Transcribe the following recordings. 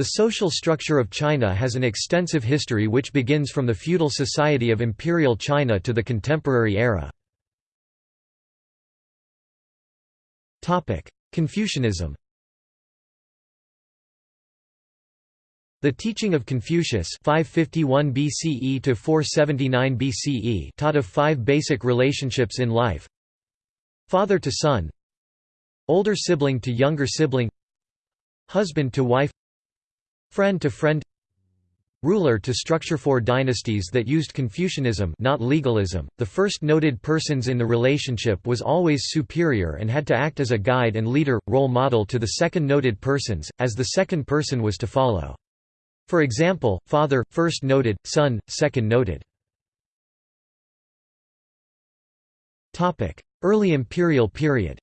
The social structure of China has an extensive history which begins from the feudal society of Imperial China to the contemporary era. Confucianism The teaching of Confucius 551 BCE to 479 BCE taught of five basic relationships in life. Father to son. Older sibling to younger sibling. Husband to wife Friend to friend Ruler to structure four dynasties that used Confucianism not legalism. The first noted persons in the relationship was always superior and had to act as a guide and leader, role model to the second noted persons, as the second person was to follow. For example, father, first noted, son, second noted. Early imperial period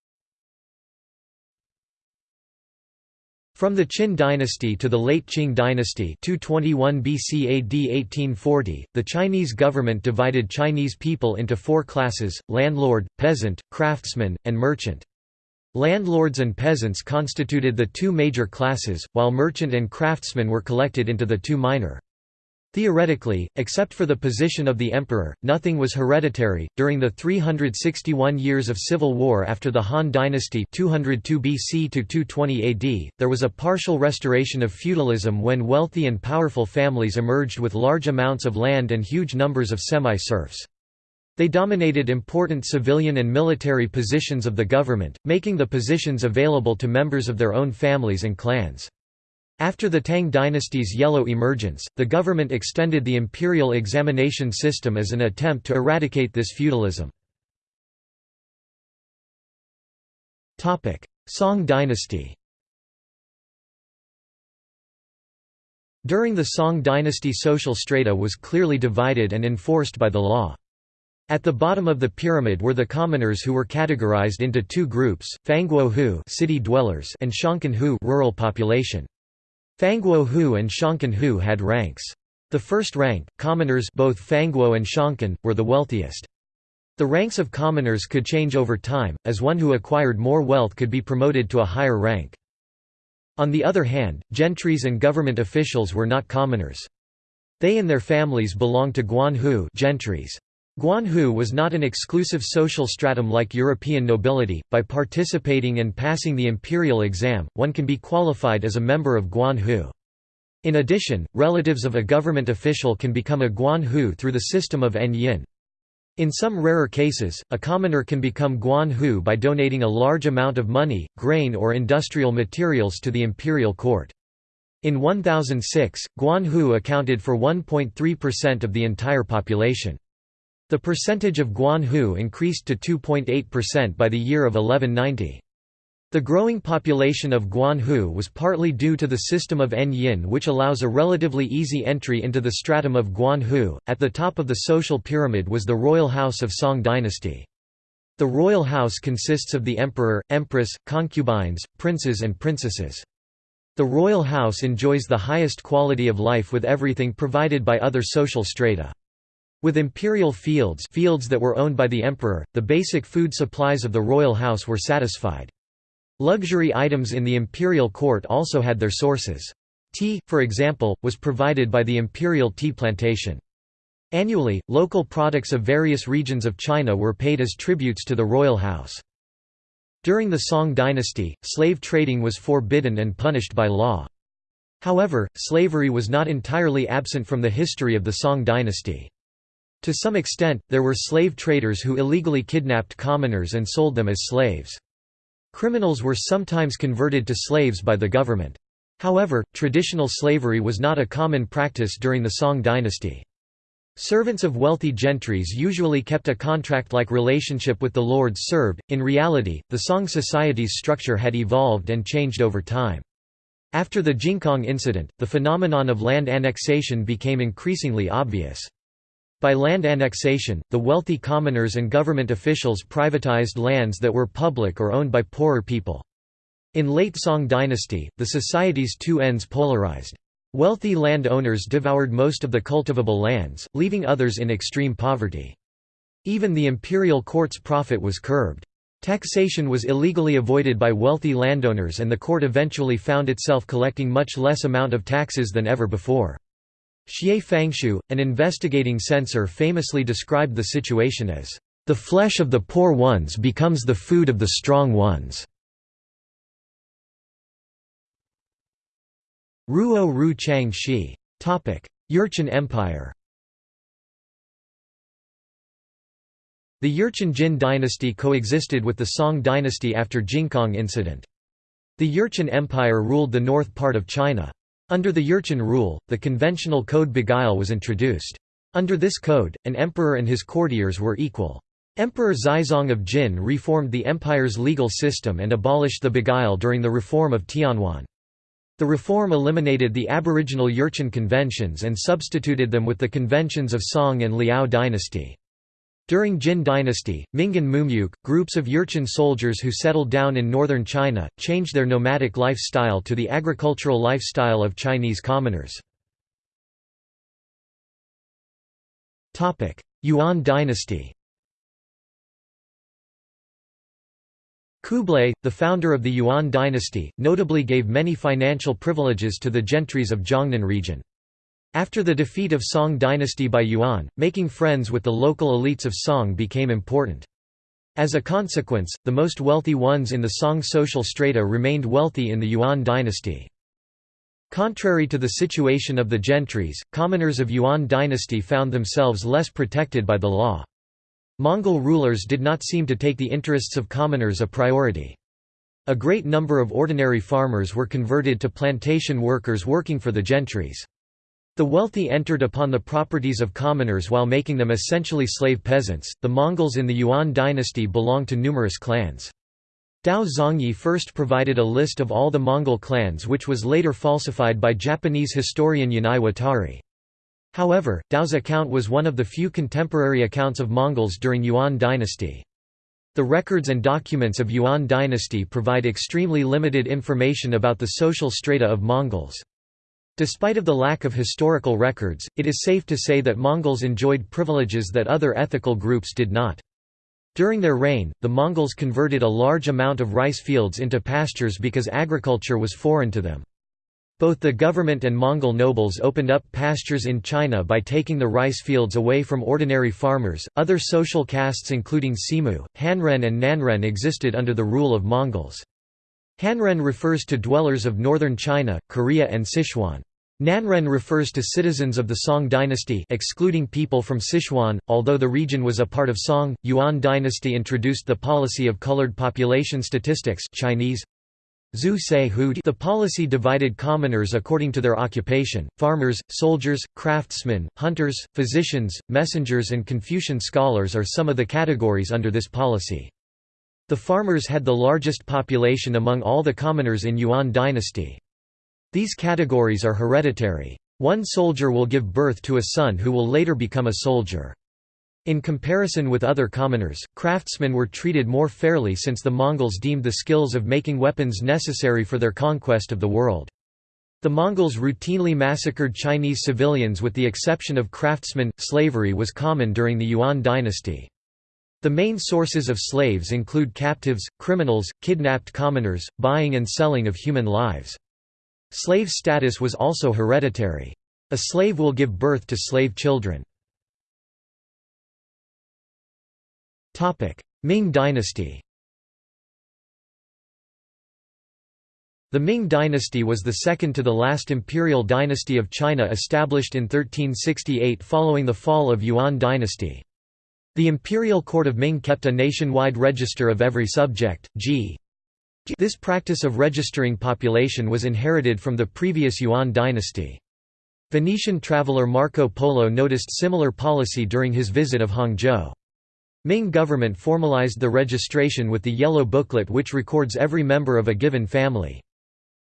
From the Qin dynasty to the late Qing dynasty 221 BC AD 1840, the Chinese government divided Chinese people into four classes, landlord, peasant, craftsman, and merchant. Landlords and peasants constituted the two major classes, while merchant and craftsmen were collected into the two minor. Theoretically, except for the position of the emperor, nothing was hereditary. During the 361 years of civil war after the Han dynasty 202 BC to 220 AD, there was a partial restoration of feudalism when wealthy and powerful families emerged with large amounts of land and huge numbers of semi-serfs. They dominated important civilian and military positions of the government, making the positions available to members of their own families and clans. After the Tang dynasty's yellow emergence, the government extended the imperial examination system as an attempt to eradicate this feudalism. Song dynasty During the Song dynasty social strata was clearly divided and enforced by the law. At the bottom of the pyramid were the commoners who were categorized into two groups, Fangguo Hu city dwellers and Shangqin Hu rural population. Fangguo Hu and Shangqin Hu had ranks. The first rank, commoners both Fangguo and Shangqin, were the wealthiest. The ranks of commoners could change over time, as one who acquired more wealth could be promoted to a higher rank. On the other hand, gentries and government officials were not commoners. They and their families belonged to Guanhu gentries. Guanhu was not an exclusive social stratum like European nobility. By participating and passing the imperial exam, one can be qualified as a member of Guanhu. In addition, relatives of a government official can become a Guanhu through the system of Enyin. In some rarer cases, a commoner can become Guanhu by donating a large amount of money, grain or industrial materials to the imperial court. In 1006, Guanhu accounted for 1.3% of the entire population. The percentage of Guanhu increased to 2.8% by the year of 1190. The growing population of Guanhu was partly due to the system of Enyin which allows a relatively easy entry into the stratum of Guanhu. At the top of the social pyramid was the royal house of Song dynasty. The royal house consists of the emperor, empress, concubines, princes and princesses. The royal house enjoys the highest quality of life with everything provided by other social strata. With imperial fields fields that were owned by the emperor, the basic food supplies of the royal house were satisfied. Luxury items in the imperial court also had their sources. Tea, for example, was provided by the imperial tea plantation. Annually, local products of various regions of China were paid as tributes to the royal house. During the Song dynasty, slave trading was forbidden and punished by law. However, slavery was not entirely absent from the history of the Song dynasty. To some extent, there were slave traders who illegally kidnapped commoners and sold them as slaves. Criminals were sometimes converted to slaves by the government. However, traditional slavery was not a common practice during the Song dynasty. Servants of wealthy gentries usually kept a contract-like relationship with the lords served. In reality, the Song society's structure had evolved and changed over time. After the Jingkang incident, the phenomenon of land annexation became increasingly obvious. By land annexation, the wealthy commoners and government officials privatized lands that were public or owned by poorer people. In late Song dynasty, the society's two ends polarized. Wealthy landowners devoured most of the cultivable lands, leaving others in extreme poverty. Even the imperial court's profit was curbed. Taxation was illegally avoided by wealthy landowners and the court eventually found itself collecting much less amount of taxes than ever before. Xie Fangshu, an investigating censor famously described the situation as, "...the flesh of the poor ones becomes the food of the strong ones." Ruo Ru Chang Shi. Jurchen Empire The Jurchen Jin dynasty coexisted with the Song dynasty after Jingkang incident. The Jurchen Empire ruled the north part of China. Under the Jurchen rule, the conventional code Beguile was introduced. Under this code, an emperor and his courtiers were equal. Emperor Xizong of Jin reformed the empire's legal system and abolished the Beguile during the reform of Tianwan. The reform eliminated the aboriginal Jurchen conventions and substituted them with the conventions of Song and Liao dynasty. During Jin dynasty, Mingan Mumyuk, groups of Jurchen soldiers who settled down in northern China, changed their nomadic lifestyle to the agricultural lifestyle of Chinese commoners. Yuan dynasty Kublai, the founder of the Yuan dynasty, notably gave many financial privileges to the gentries of Jiangnan region. After the defeat of Song dynasty by Yuan, making friends with the local elites of Song became important. As a consequence, the most wealthy ones in the Song social strata remained wealthy in the Yuan dynasty. Contrary to the situation of the gentries, commoners of Yuan dynasty found themselves less protected by the law. Mongol rulers did not seem to take the interests of commoners a priority. A great number of ordinary farmers were converted to plantation workers working for the gentries. The wealthy entered upon the properties of commoners while making them essentially slave peasants. The Mongols in the Yuan dynasty belonged to numerous clans. Tao Zongyi first provided a list of all the Mongol clans which was later falsified by Japanese historian Yanai Wataru. However, Tao's account was one of the few contemporary accounts of Mongols during Yuan dynasty. The records and documents of Yuan dynasty provide extremely limited information about the social strata of Mongols. Despite of the lack of historical records, it is safe to say that Mongols enjoyed privileges that other ethical groups did not. During their reign, the Mongols converted a large amount of rice fields into pastures because agriculture was foreign to them. Both the government and Mongol nobles opened up pastures in China by taking the rice fields away from ordinary farmers. Other social castes including Semu, Hanren and Nanren existed under the rule of Mongols. Hanren refers to dwellers of northern China, Korea and Sichuan. Nanren refers to citizens of the Song dynasty excluding people from Sichuan, although the region was a part of Song, Yuan dynasty introduced the policy of colored population statistics Chinese, the policy divided commoners according to their occupation, farmers, soldiers, craftsmen, hunters, physicians, messengers and Confucian scholars are some of the categories under this policy. The farmers had the largest population among all the commoners in Yuan dynasty. These categories are hereditary. One soldier will give birth to a son who will later become a soldier. In comparison with other commoners, craftsmen were treated more fairly since the Mongols deemed the skills of making weapons necessary for their conquest of the world. The Mongols routinely massacred Chinese civilians with the exception of craftsmen. Slavery was common during the Yuan dynasty. The main sources of slaves include captives, criminals, kidnapped commoners, buying and selling of human lives. Slave status was also hereditary. A slave will give birth to slave children. Ming dynasty The Ming dynasty was the second to the last imperial dynasty of China established in 1368 following the fall of Yuan dynasty. The imperial court of Ming kept a nationwide register of every subject, g. This practice of registering population was inherited from the previous Yuan dynasty. Venetian traveller Marco Polo noticed similar policy during his visit of Hangzhou. Ming government formalized the registration with the Yellow Booklet which records every member of a given family.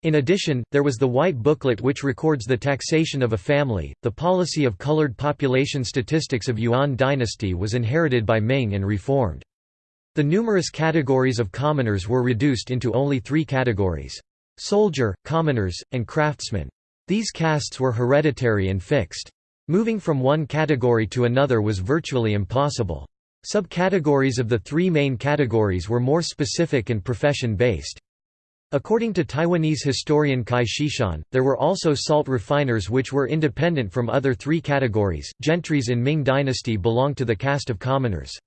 In addition, there was the White Booklet which records the taxation of a family. The policy of colored population statistics of Yuan dynasty was inherited by Ming and reformed. The numerous categories of commoners were reduced into only three categories soldier, commoners, and craftsmen. These castes were hereditary and fixed. Moving from one category to another was virtually impossible. Subcategories of the three main categories were more specific and profession-based. According to Taiwanese historian Cai Shishan, there were also salt refiners which were independent from other three categories. Gentries in Ming dynasty belonged to the caste of commoners.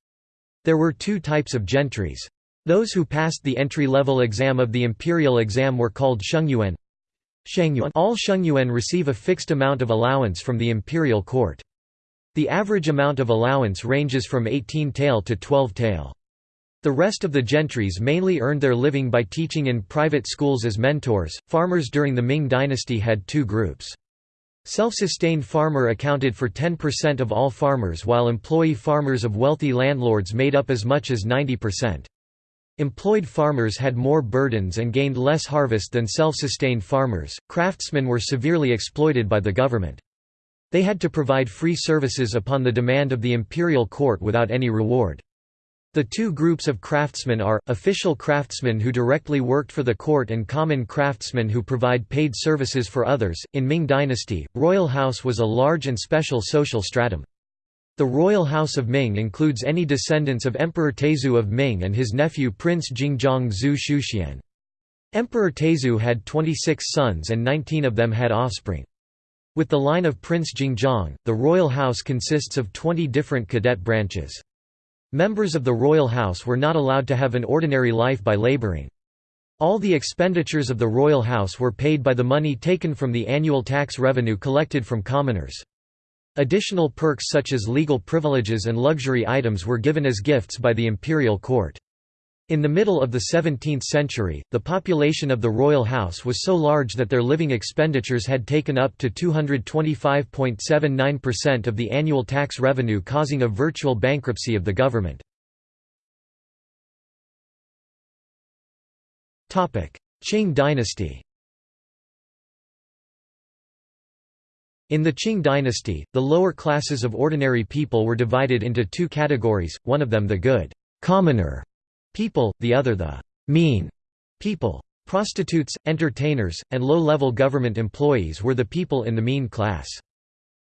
There were two types of gentries. Those who passed the entry-level exam of the imperial exam were called Shengyuan. All Shengyuan receive a fixed amount of allowance from the imperial court. The average amount of allowance ranges from 18 tael to 12 tael. The rest of the gentries mainly earned their living by teaching in private schools as mentors. Farmers during the Ming dynasty had two groups. Self-sustained farmer accounted for 10% of all farmers while employee farmers of wealthy landlords made up as much as 90%. Employed farmers had more burdens and gained less harvest than self-sustained farmers. Craftsmen were severely exploited by the government. They had to provide free services upon the demand of the imperial court without any reward. The two groups of craftsmen are, official craftsmen who directly worked for the court and common craftsmen who provide paid services for others. In Ming dynasty, royal house was a large and special social stratum. The royal house of Ming includes any descendants of Emperor Taizong of Ming and his nephew Prince Jingzong Zhu Shuxian. Emperor Taizong had 26 sons and 19 of them had offspring. With the line of Prince Jingzong, the royal house consists of 20 different cadet branches. Members of the royal house were not allowed to have an ordinary life by laboring. All the expenditures of the royal house were paid by the money taken from the annual tax revenue collected from commoners. Additional perks such as legal privileges and luxury items were given as gifts by the imperial court. In the middle of the 17th century, the population of the royal house was so large that their living expenditures had taken up to 225.79% of the annual tax revenue causing a virtual bankruptcy of the government. Qing dynasty In the Qing dynasty, the lower classes of ordinary people were divided into two categories, one of them the good commoner people, the other the mean people. Prostitutes, entertainers, and low-level government employees were the people in the mean class.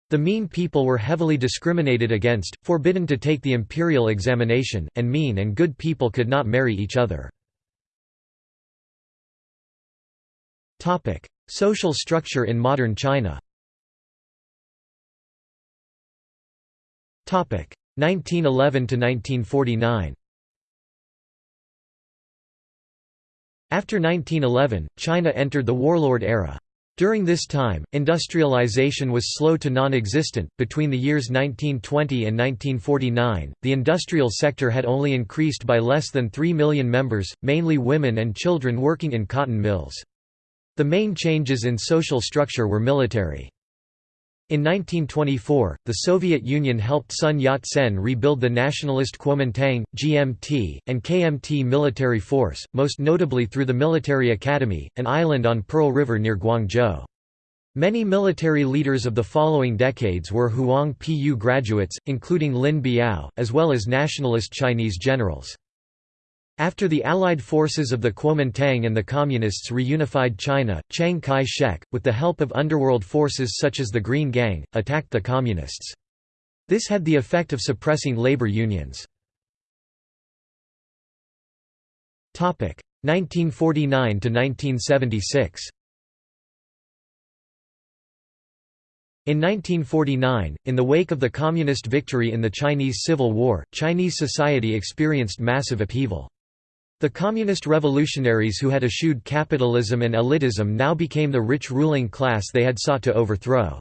The mean people were heavily discriminated against, forbidden to take the imperial examination, and mean and good people could not marry each other. Social structure in modern China 1911 to 1949 After 1911, China entered the warlord era. During this time, industrialization was slow to non-existent. Between the years 1920 and 1949, the industrial sector had only increased by less than 3 million members, mainly women and children working in cotton mills. The main changes in social structure were military. In 1924, the Soviet Union helped Sun Yat-sen rebuild the nationalist Kuomintang, GMT, and KMT military force, most notably through the Military Academy, an island on Pearl River near Guangzhou. Many military leaders of the following decades were Huang Pu graduates, including Lin Biao, as well as nationalist Chinese generals. After the Allied forces of the Kuomintang and the Communists reunified China, Chiang Kai-shek, with the help of underworld forces such as the Green Gang, attacked the Communists. This had the effect of suppressing labor unions. 1949–1976 In 1949, in the wake of the Communist victory in the Chinese Civil War, Chinese society experienced massive upheaval. The communist revolutionaries who had eschewed capitalism and elitism now became the rich ruling class they had sought to overthrow.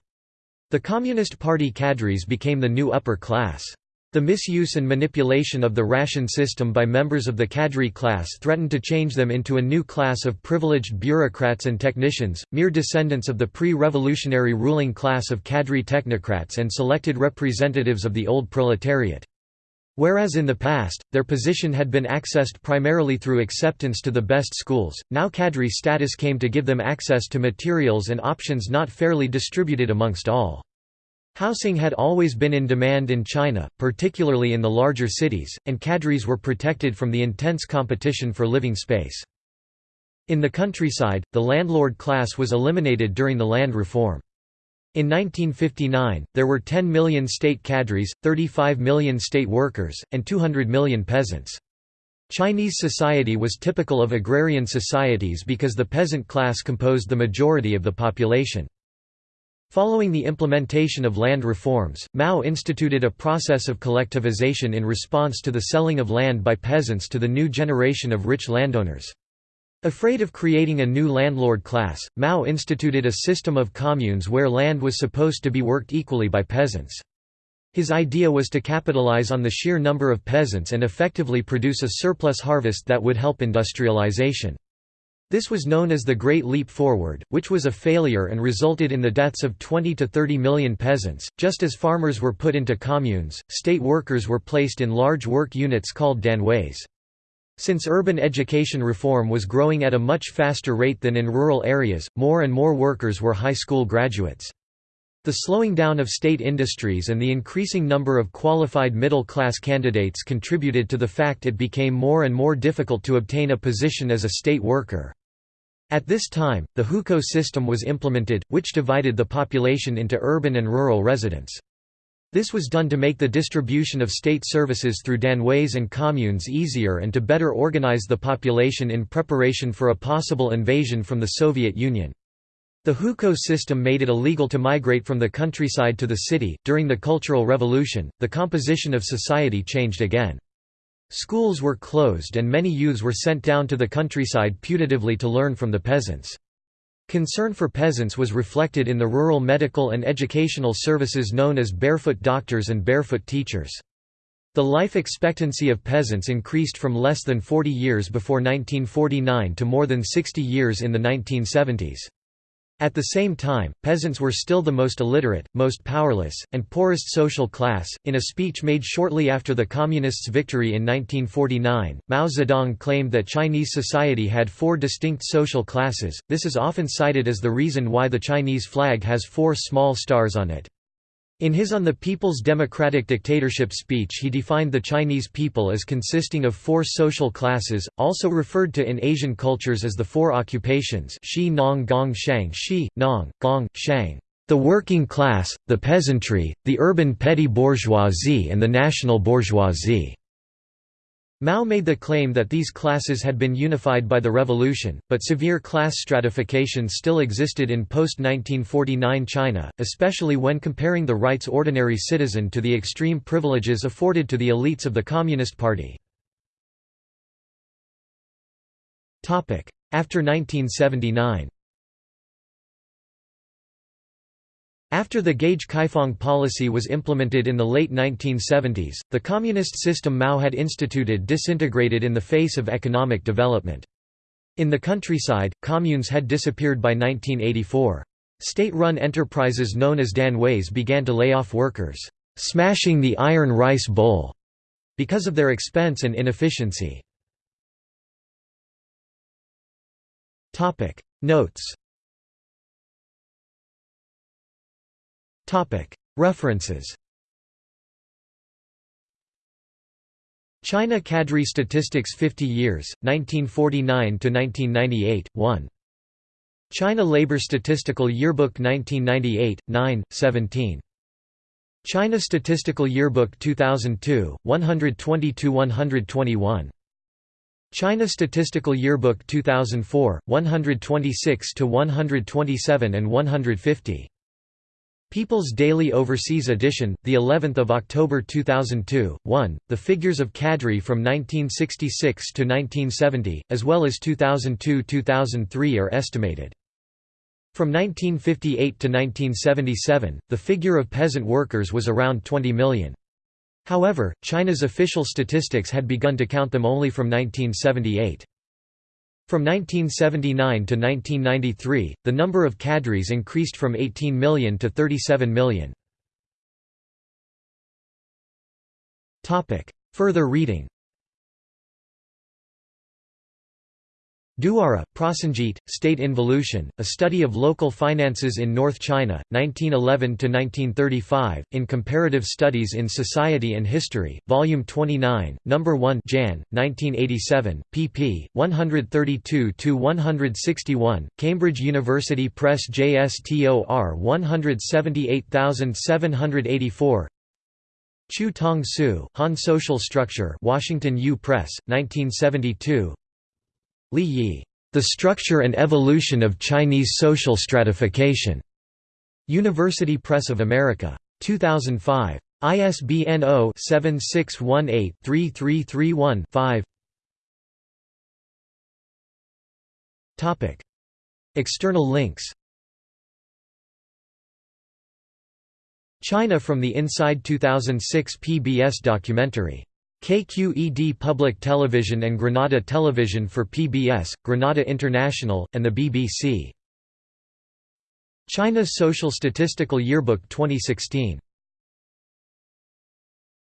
The Communist Party cadres became the new upper class. The misuse and manipulation of the ration system by members of the cadre class threatened to change them into a new class of privileged bureaucrats and technicians, mere descendants of the pre-revolutionary ruling class of cadre technocrats and selected representatives of the old proletariat. Whereas in the past, their position had been accessed primarily through acceptance to the best schools, now cadre status came to give them access to materials and options not fairly distributed amongst all. Housing had always been in demand in China, particularly in the larger cities, and cadres were protected from the intense competition for living space. In the countryside, the landlord class was eliminated during the land reform. In 1959, there were 10 million state cadres, 35 million state workers, and 200 million peasants. Chinese society was typical of agrarian societies because the peasant class composed the majority of the population. Following the implementation of land reforms, Mao instituted a process of collectivization in response to the selling of land by peasants to the new generation of rich landowners. Afraid of creating a new landlord class, Mao instituted a system of communes where land was supposed to be worked equally by peasants. His idea was to capitalize on the sheer number of peasants and effectively produce a surplus harvest that would help industrialization. This was known as the Great Leap Forward, which was a failure and resulted in the deaths of 20 to 30 million peasants. Just as farmers were put into communes, state workers were placed in large work units called danways. Since urban education reform was growing at a much faster rate than in rural areas, more and more workers were high school graduates. The slowing down of state industries and the increasing number of qualified middle-class candidates contributed to the fact it became more and more difficult to obtain a position as a state worker. At this time, the hukou system was implemented, which divided the population into urban and rural residents. This was done to make the distribution of state services through danways and communes easier and to better organize the population in preparation for a possible invasion from the Soviet Union. The hukou system made it illegal to migrate from the countryside to the city. During the Cultural Revolution, the composition of society changed again. Schools were closed and many youths were sent down to the countryside putatively to learn from the peasants. Concern for peasants was reflected in the rural medical and educational services known as barefoot doctors and barefoot teachers. The life expectancy of peasants increased from less than 40 years before 1949 to more than 60 years in the 1970s. At the same time, peasants were still the most illiterate, most powerless, and poorest social class. In a speech made shortly after the Communists' victory in 1949, Mao Zedong claimed that Chinese society had four distinct social classes. This is often cited as the reason why the Chinese flag has four small stars on it. In his On the People's Democratic Dictatorship speech he defined the Chinese people as consisting of four social classes, also referred to in Asian cultures as the four occupations Shi Nong Gong Shang Shi, Nong, Gong, Shang, the working class, the peasantry, the urban petty bourgeoisie and the national bourgeoisie. Mao made the claim that these classes had been unified by the revolution, but severe class stratification still existed in post-1949 China, especially when comparing the right's ordinary citizen to the extreme privileges afforded to the elites of the Communist Party. After 1979 After the Gaige Kaifang policy was implemented in the late 1970s, the communist system Mao had instituted disintegrated in the face of economic development. In the countryside, communes had disappeared by 1984. State-run enterprises known as danways began to lay off workers, "'smashing the iron rice bowl' because of their expense and inefficiency. Notes References China Cadre Statistics 50 Years, 1949–1998, 1. China Labor Statistical Yearbook 1998, 9, 17. China Statistical Yearbook 2002, 122–121. China Statistical Yearbook 2004, 126–127 and 150. People's Daily Overseas Edition, the 11th of October 2002. 1. The figures of cadre from 1966 to 1970, as well as 2002-2003 are estimated. From 1958 to 1977, the figure of peasant workers was around 20 million. However, China's official statistics had begun to count them only from 1978. From 1979 to 1993, the number of cadres increased from 18 million to 37 million. Further reading Duara, Prosenjit, State Involution, A Study of Local Finances in North China, 1911–1935, in Comparative Studies in Society and History, Volume 29, No. 1 Jan, 1987, pp. 132–161, Cambridge University Press JSTOR 178784 Chu Tong Su, Han Social Structure Washington U. Press, 1972 Li Yi, The Structure and Evolution of Chinese Social Stratification. University Press of America. 2005. ISBN 0-7618-3331-5 External links China from the Inside 2006 PBS documentary KQED Public Television and Granada Television for PBS, Granada International, and the BBC. China's Social Statistical Yearbook 2016